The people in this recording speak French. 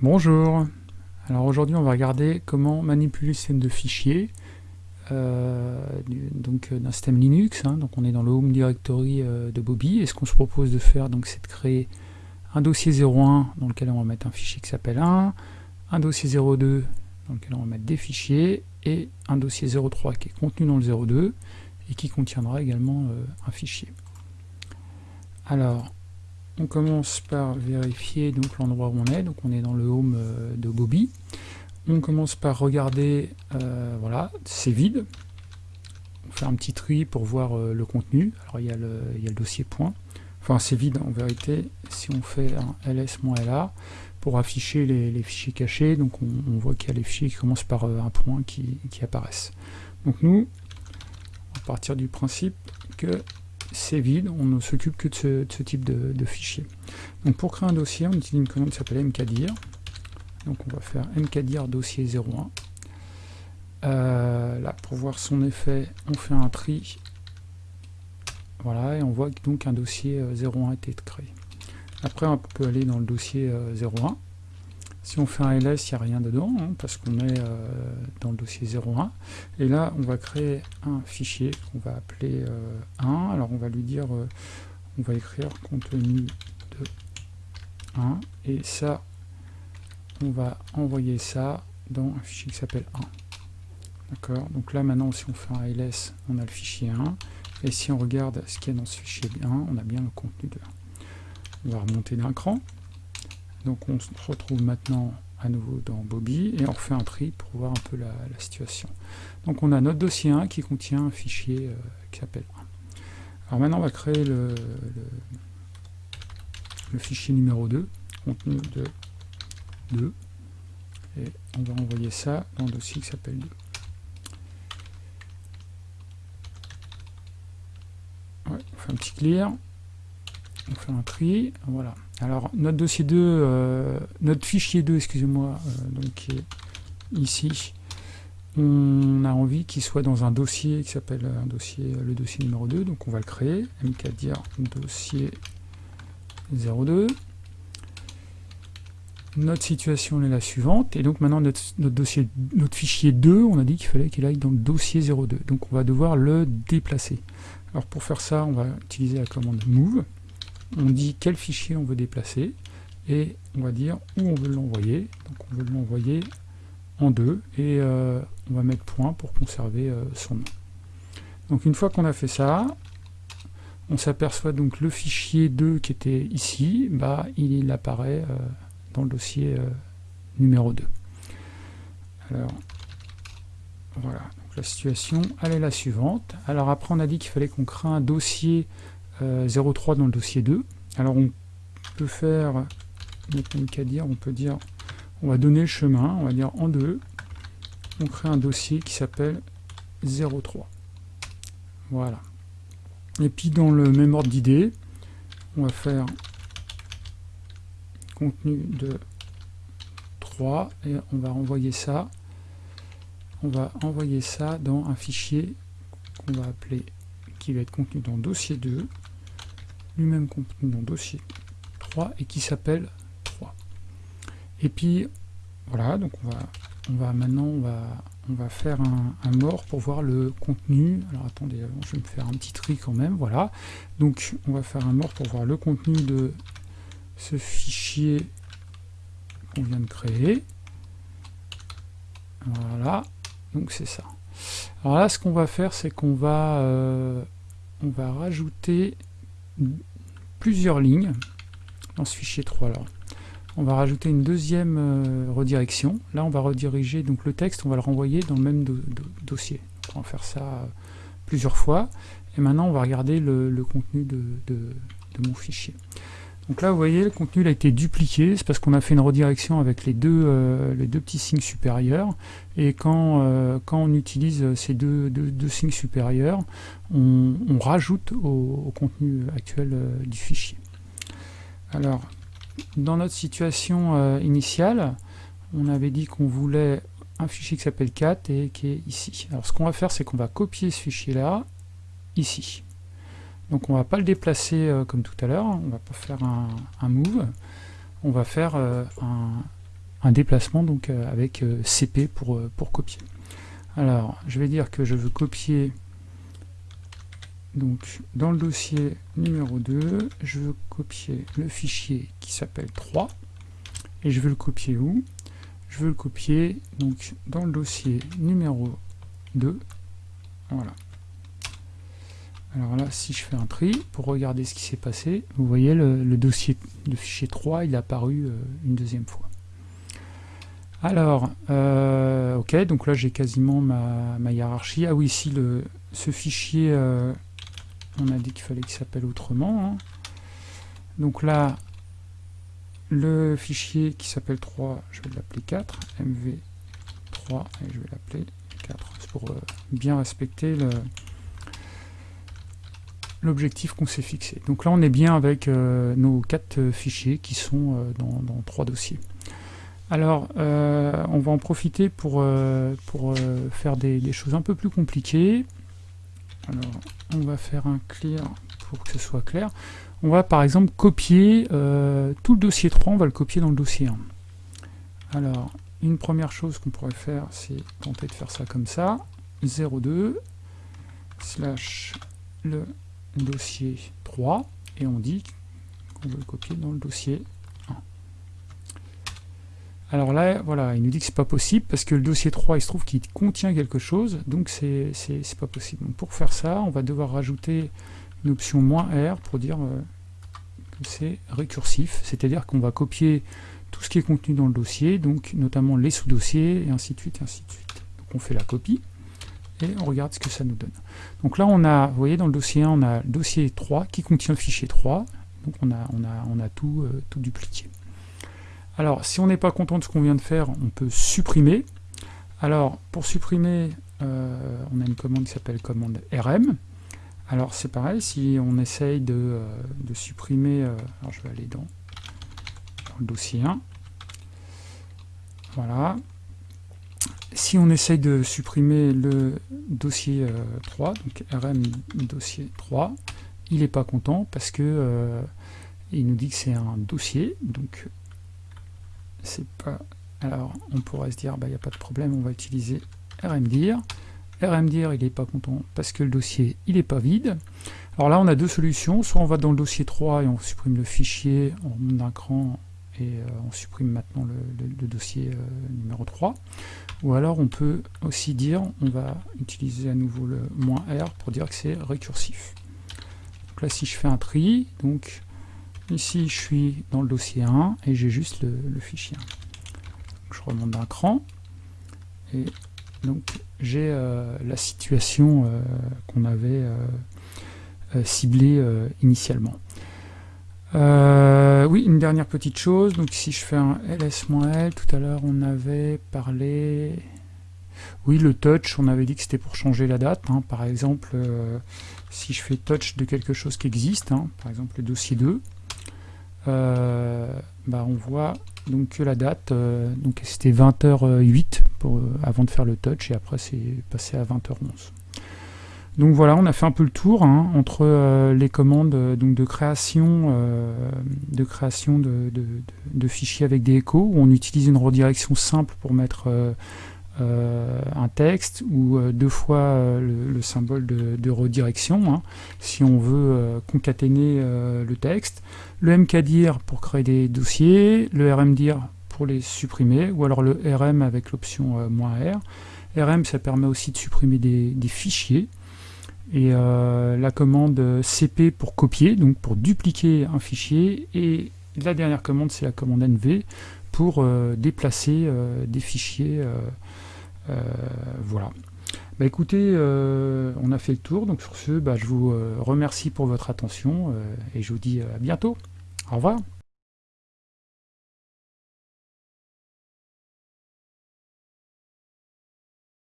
Bonjour, alors aujourd'hui on va regarder comment manipuler le système de fichiers euh, euh, d'un système Linux, hein. donc on est dans le Home Directory euh, de Bobby, et ce qu'on se propose de faire c'est de créer un dossier 01 dans lequel on va mettre un fichier qui s'appelle 1, un dossier 02 dans lequel on va mettre des fichiers, et un dossier 03 qui est contenu dans le 02 et qui contiendra également un fichier. Alors, on commence par vérifier donc l'endroit où on est, donc on est dans le home euh, de Bobby. On commence par regarder, euh, voilà, c'est vide. On fait un petit tri pour voir euh, le contenu. Alors il y, a le, dossier point. Enfin c'est vide en vérité. Si on fait un ls-la pour afficher les, fichiers cachés, donc on, voit qu'il y a les fichiers qui commencent par un point qui, qui apparaissent. Donc nous, à partir du principe que c'est vide, on ne s'occupe que de ce, type de, fichier. Donc pour créer un dossier, on utilise une commande qui s'appelle mkdir. Donc on va faire mkdir dossier 01. Euh, là, pour voir son effet, on fait un tri. Voilà, et on voit donc un dossier 01 a été créé. Après, on peut aller dans le dossier 01. Si on fait un ls, il n'y a rien dedans, hein, parce qu'on est euh, dans le dossier 01. Et là, on va créer un fichier qu'on va appeler 1. Euh, Alors, on va lui dire, euh, on va écrire contenu de 1. Et ça, on va envoyer ça dans un fichier qui s'appelle 1. D'accord? Donc là, maintenant, si on fait un ls, on a le fichier 1. Et si on regarde ce qu'il y a dans ce fichier 1, on a bien le contenu de 1. On va remonter d'un cran. Donc on se retrouve maintenant à nouveau dans Bobby et on refait un tri pour voir un peu la, situation. Donc on a notre dossier 1 qui contient un fichier euh, qui s'appelle 1. Alors maintenant on va créer le, fichier numéro 2, contenu de 2, et on va envoyer ça dans le dossier qui s'appelle 2. on fait un petit clear, on fait un tri, voilà. Alors notre dossier 2, euh, notre fichier 2, excusez-moi, euh, donc qui est ici, on a envie qu'il soit dans un dossier qui s'appelle un dossier, le dossier numéro 2, donc on va le créer, mkdir dossier 02. Notre situation est la suivante, et donc maintenant notre, notre, dossier, notre fichier 2, on a dit qu'il fallait qu'il aille dans le dossier 02, donc on va devoir le déplacer. Alors pour faire ça, on va utiliser la commande move, on dit quel fichier on veut déplacer, et on va dire où on veut l'envoyer. Donc on veut l'envoyer en deux, et euh, on va mettre point pour conserver euh, son nom. Donc une fois qu'on a fait ça, on s'aperçoit donc le fichier 2 qui était ici, bah, il, apparaît euh, dans le dossier numéro 2. Alors, voilà, donc la situation, elle est la suivante. Alors après, on a dit qu'il fallait qu'on crée un dossier 03 euh, dans le dossier 2. Alors on peut faire, qu'à dire, on peut dire, on va donner le chemin, on va dire en 2, on crée un dossier qui s'appelle 03. Voilà. Et puis dans le même ordre d'idée, on va faire contenu de 3 et on va envoyer ça on va envoyer ça dans un fichier qu'on va appeler qui va être contenu dans dossier 2 lui-même contenu dans dossier 3 et qui s'appelle 3. Et puis voilà, donc on va, on va maintenant on va, on va faire un, un, mort pour voir le contenu. Alors attendez, je vais me faire un petit tri quand même, voilà. Donc on va faire un mort pour voir le contenu de ce fichier qu'on vient de créer. Voilà, donc c'est ça. Alors là, ce qu'on va faire, c'est qu'on va, euh, on va rajouter plusieurs lignes dans ce fichier 3 là. On va rajouter une deuxième euh, redirection. Là, on va rediriger donc le texte, on va le renvoyer dans le même dossier. On va faire ça euh, plusieurs fois. Et maintenant, on va regarder le, contenu de, mon fichier. Donc là, vous voyez, le contenu a été dupliqué. C'est parce qu'on a fait une redirection avec les deux, euh, petits signes supérieurs. Et quand, quand on utilise ces deux, signes supérieurs, on, rajoute au, contenu actuel du fichier. Alors, dans notre situation euh, initiale, on avait dit qu'on voulait un fichier qui s'appelle 4 et qui est ici. Alors ce qu'on va faire, c'est qu'on va copier ce fichier-là, ici. Donc on va pas le déplacer euh, comme tout à l'heure, on va pas faire un, move, on va faire euh, un déplacement donc avec CP pour, pour copier. Alors, je vais dire que je veux copier donc dans le dossier numéro 2, je veux copier le fichier qui s'appelle 3 et je veux le copier où? Je veux le copier donc dans le dossier numéro 2. Voilà. Alors là, si je fais un tri, pour regarder ce qui s'est passé, vous voyez le, dossier, le fichier 3, il est apparu euh, une deuxième fois. Alors, euh, ok, donc là j'ai quasiment ma, hiérarchie. Ah oui, ici, le, ce fichier, euh, on a dit qu'il fallait qu'il s'appelle autrement. Hein. Donc là, le fichier qui s'appelle 3, je vais l'appeler 4, mv3, et je vais l'appeler 4. C'est pour bien respecter le, l'objectif qu'on s'est fixé. Donc là on est bien avec euh, nos quatre euh, fichiers qui sont euh, dans, trois dossiers. Alors on va en profiter pour, pour faire des, choses un peu plus compliquées. Alors on va faire un clear pour que ce soit clair. On va par exemple copier tout le dossier 3, on va le copier dans le dossier 1. Alors une première chose qu'on pourrait faire c'est tenter de faire ça comme ça. 02 slash le dossier 3 et on dit qu'on veut le copier dans le dossier 1. Alors là, voilà, il nous dit que c'est pas possible parce que le dossier 3, il se trouve qu'il contient quelque chose, donc c'est pas possible. Donc pour faire ça, on va devoir rajouter une option "-r" pour dire euh, que c'est récursif, c'est-à-dire qu'on va copier tout ce qui est contenu dans le dossier, donc notamment les sous-dossiers, et ainsi de suite, et ainsi de suite. Donc on fait la copie et on regarde ce que ça nous donne. Donc là, on a, vous voyez, dans le dossier 1, on a le dossier 3 qui contient le fichier 3, donc on a, on a, on a tout, euh, tout dupliqué. Alors, si on n'est pas content de ce qu'on vient de faire, on peut supprimer. Alors, pour supprimer, euh, on a une commande qui s'appelle commande rm. Alors, c'est pareil, si on essaye de, euh, de supprimer, alors je vais aller dans, dans le dossier 1, voilà, si on essaye de supprimer le dossier 3, euh, donc rm dossier 3, il n'est pas content parce que euh, il nous dit que c'est un dossier, donc c'est pas... Alors on pourrait se dire, bah, il n'y a pas de problème, on va utiliser rmdir. rmdir, il n'est pas content parce que le dossier, il n'est pas vide. Alors là, on a deux solutions, soit on va dans le dossier 3 et on supprime le fichier, on remonte d'un cran et euh, on supprime maintenant le, dossier numéro 3, ou alors on peut aussi dire, on va utiliser à nouveau le "-r pour dire que c'est récursif. Donc là si je fais un tri, donc ici je suis dans le dossier 1 et j'ai juste le, fichier 1. je remonte d'un cran et donc j'ai euh, la situation euh, qu'on avait euh, ciblée initialement. Euh, oui, une dernière petite chose. Donc si je fais un ls-l, tout à l'heure on avait parlé... Oui, le touch, on avait dit que c'était pour changer la date. Hein. Par exemple, euh, si je fais touch de quelque chose qui existe, hein, par exemple le dossier 2, euh, bah, on voit donc que la date, donc c'était 20h08 pour, avant de faire le touch, et après c'est passé à 20h11. Donc voilà, on a fait un peu le tour hein, entre euh, les commandes euh, de création, euh, de, fichiers avec des échos, où on utilise une redirection simple pour mettre un texte, ou deux fois le, symbole de, redirection, hein, si on veut concaténer le texte, le mkdir pour créer des dossiers, le rmdir pour les supprimer, ou alors le rm avec l'option "-r". rm, ça permet aussi de supprimer des fichiers, et euh, la commande cp pour copier, donc pour dupliquer un fichier, et la dernière commande c'est la commande nv pour euh, déplacer euh, des fichiers. voilà. Bah écoutez, on a fait le tour, donc sur ce, bah, je vous remercie pour votre attention et je vous dis à bientôt. Au revoir.